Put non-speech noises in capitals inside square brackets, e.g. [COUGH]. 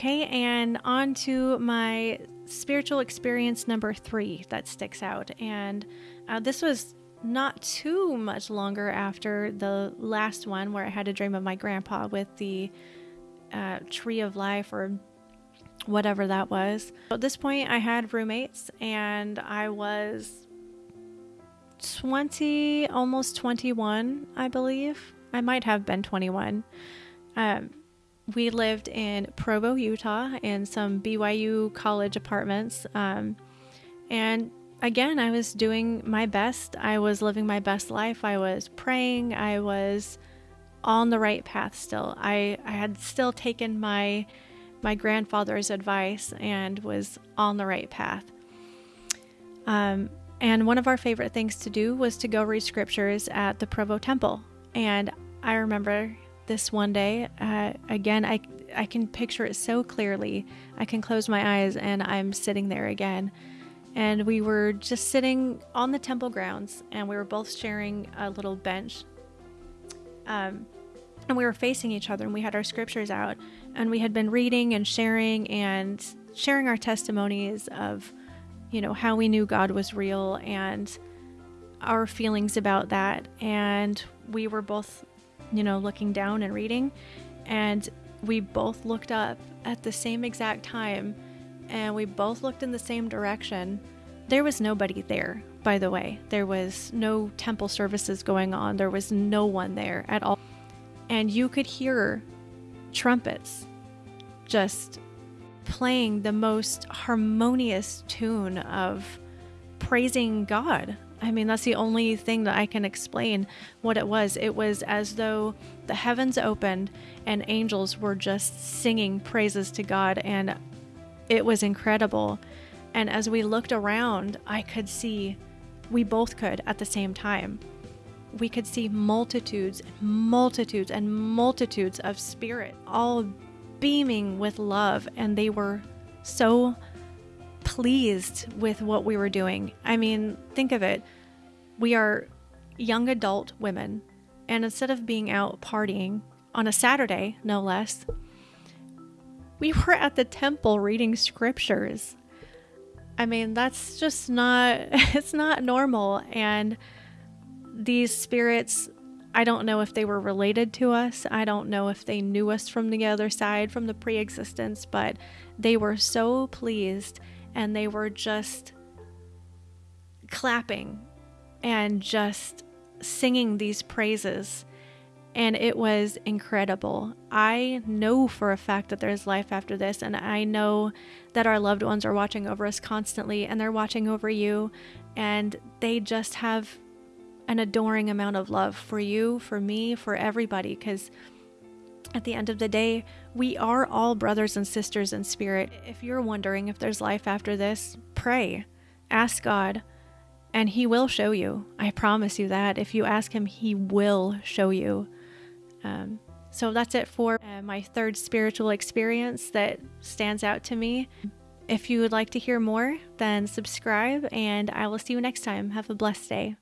Okay, and on to my spiritual experience number three that sticks out. And uh, this was not too much longer after the last one where I had a dream of my grandpa with the uh, tree of life or whatever that was. At this point, I had roommates and I was 20, almost 21, I believe. I might have been 21. Um, we lived in Provo, Utah, in some BYU college apartments. Um, and again, I was doing my best. I was living my best life. I was praying. I was on the right path still. I, I had still taken my my grandfather's advice and was on the right path. Um, and one of our favorite things to do was to go read scriptures at the Provo Temple. And I remember this one day. Uh, again, I I can picture it so clearly. I can close my eyes and I'm sitting there again. And we were just sitting on the temple grounds, and we were both sharing a little bench. Um, and we were facing each other, and we had our scriptures out, and we had been reading and sharing and sharing our testimonies of, you know, how we knew God was real and our feelings about that. And we were both you know, looking down and reading. And we both looked up at the same exact time and we both looked in the same direction. There was nobody there, by the way. There was no temple services going on, there was no one there at all. And you could hear trumpets just playing the most harmonious tune of praising God I mean, that's the only thing that I can explain what it was. It was as though the heavens opened and angels were just singing praises to God, and it was incredible. And as we looked around, I could see, we both could at the same time. We could see multitudes, multitudes, and multitudes of spirit all beaming with love, and they were so pleased with what we were doing. I mean, think of it. We are young adult women, and instead of being out partying on a Saturday, no less, we were at the temple reading scriptures. I mean, that's just not [LAUGHS] it's not normal and these spirits I don't know if they were related to us. I don't know if they knew us from the other side, from the pre existence, but they were so pleased and they were just clapping and just singing these praises. And it was incredible. I know for a fact that there's life after this, and I know that our loved ones are watching over us constantly and they're watching over you, and they just have an adoring amount of love for you, for me, for everybody, because at the end of the day, we are all brothers and sisters in spirit. If you're wondering if there's life after this, pray. Ask God, and He will show you. I promise you that. If you ask Him, He will show you. Um, so that's it for uh, my third spiritual experience that stands out to me. If you would like to hear more, then subscribe, and I will see you next time. Have a blessed day.